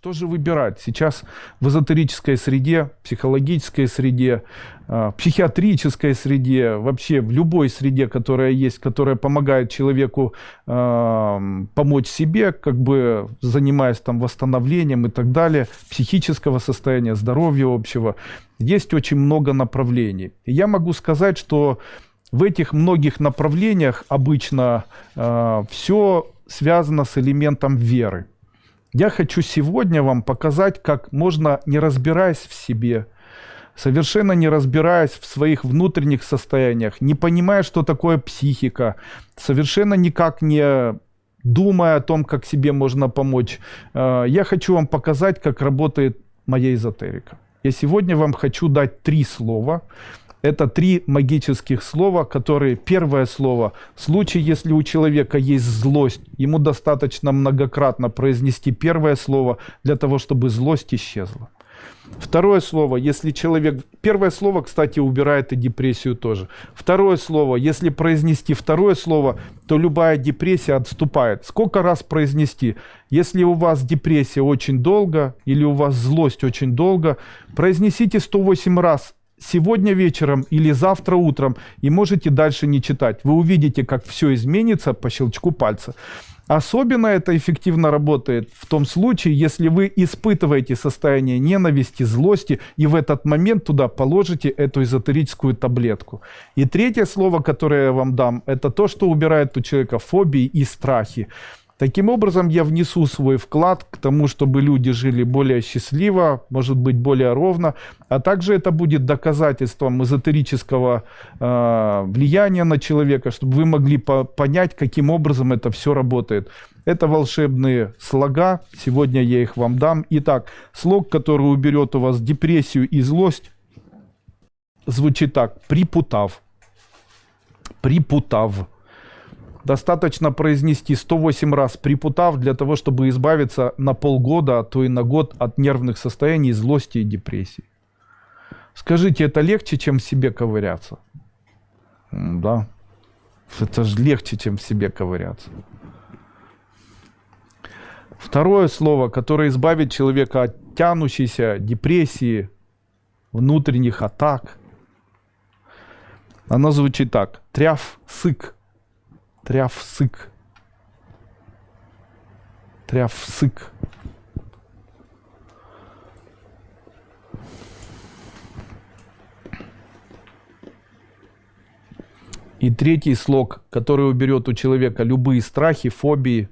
Что же выбирать? Сейчас в эзотерической среде, психологической среде, э, психиатрической среде, вообще в любой среде, которая есть, которая помогает человеку э, помочь себе, как бы занимаясь там восстановлением и так далее, психического состояния, здоровья общего, есть очень много направлений. И я могу сказать, что в этих многих направлениях обычно э, все связано с элементом веры. Я хочу сегодня вам показать, как можно, не разбираясь в себе, совершенно не разбираясь в своих внутренних состояниях, не понимая, что такое психика, совершенно никак не думая о том, как себе можно помочь, э, я хочу вам показать, как работает моя эзотерика. Я сегодня вам хочу дать три слова, это три магических слова, которые первое слово, в случае, если у человека есть злость, ему достаточно многократно произнести первое слово для того, чтобы злость исчезла. Второе слово, если человек... Первое слово, кстати, убирает и депрессию тоже. Второе слово, если произнести второе слово, то любая депрессия отступает. Сколько раз произнести? Если у вас депрессия очень долго или у вас злость очень долго, произнесите 108 раз сегодня вечером или завтра утром и можете дальше не читать. Вы увидите, как все изменится по щелчку пальца. Особенно это эффективно работает в том случае, если вы испытываете состояние ненависти, злости, и в этот момент туда положите эту эзотерическую таблетку. И третье слово, которое я вам дам, это то, что убирает у человека фобии и страхи. Таким образом, я внесу свой вклад к тому, чтобы люди жили более счастливо, может быть, более ровно, а также это будет доказательством эзотерического э, влияния на человека, чтобы вы могли по понять, каким образом это все работает. Это волшебные слога, сегодня я их вам дам. Итак, слог, который уберет у вас депрессию и злость, звучит так, припутав. Припутав. Достаточно произнести 108 раз припутав для того, чтобы избавиться на полгода, а то и на год от нервных состояний, злости и депрессии. Скажите, это легче, чем в себе ковыряться? Да. Это же легче, чем в себе ковыряться. Второе слово, которое избавит человека от тянущейся депрессии, внутренних атак, оно звучит так. Тряв сык. Трявсык. Трявсык. И третий слог, который уберет у человека любые страхи, фобии,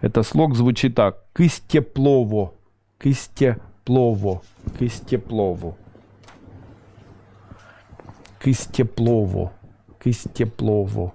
это слог звучит так. Кыстеплово. Кыстеплово. Кыстеплово. Кыстеплово. Кыстеплово.